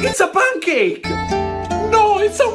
It's a pancake! No, it's a